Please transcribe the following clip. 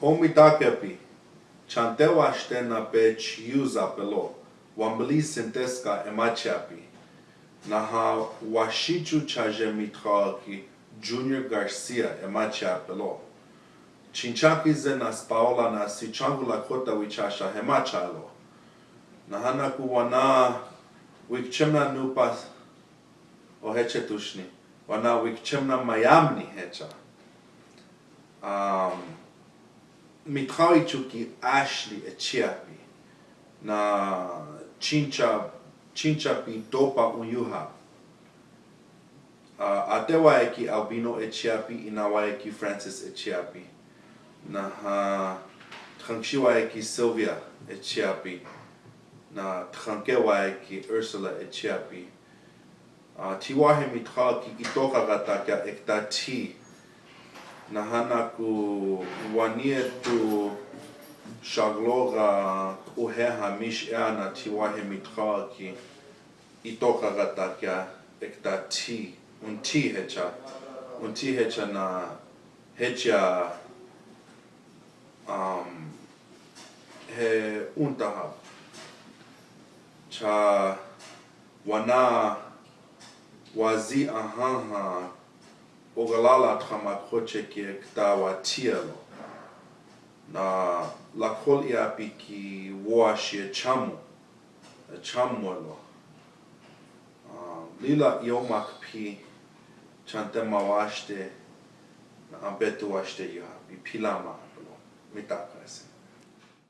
Homi takepi, chantewa na pe chiuza pelo, wambli sinteska emachapi, naha washichu chaje mitraki, Junior Garcia emacha pelo. Chinchaki ze nas paola na si changu la kota wichasha hemachalo. Nahana ku wana wikchemna nupas o heche tushni. Wana wikchemna mayamni hecha. Um, mi kawi tuki Ashley e Chiapi na Chincha, Chinchapi Topa Uyuha. Uh, a te wae ki Albino e Chiapi i na wae ki Francis e Chiapi. Na uh, tkangshi wae ki Sylvia e Chiapi. Na tkangke wae ki Ursula e Chiapi. Uh, ti wahe mi ki i toka gata kia ekta ti. Na hana ku wanie tu shagloga uheha mish ea na tiwahe mitha ki itoka gatakia ekta ti un ti hecha un ti hecha na hecha um, he untaha. Cha wana wazi ahaha ogalala txama kochekiek dawa tielo na lakol iapiki woashie chamu. Chamuelo lila iomakpi chantemawashte ambetuashte ihapi pilama lo mitakase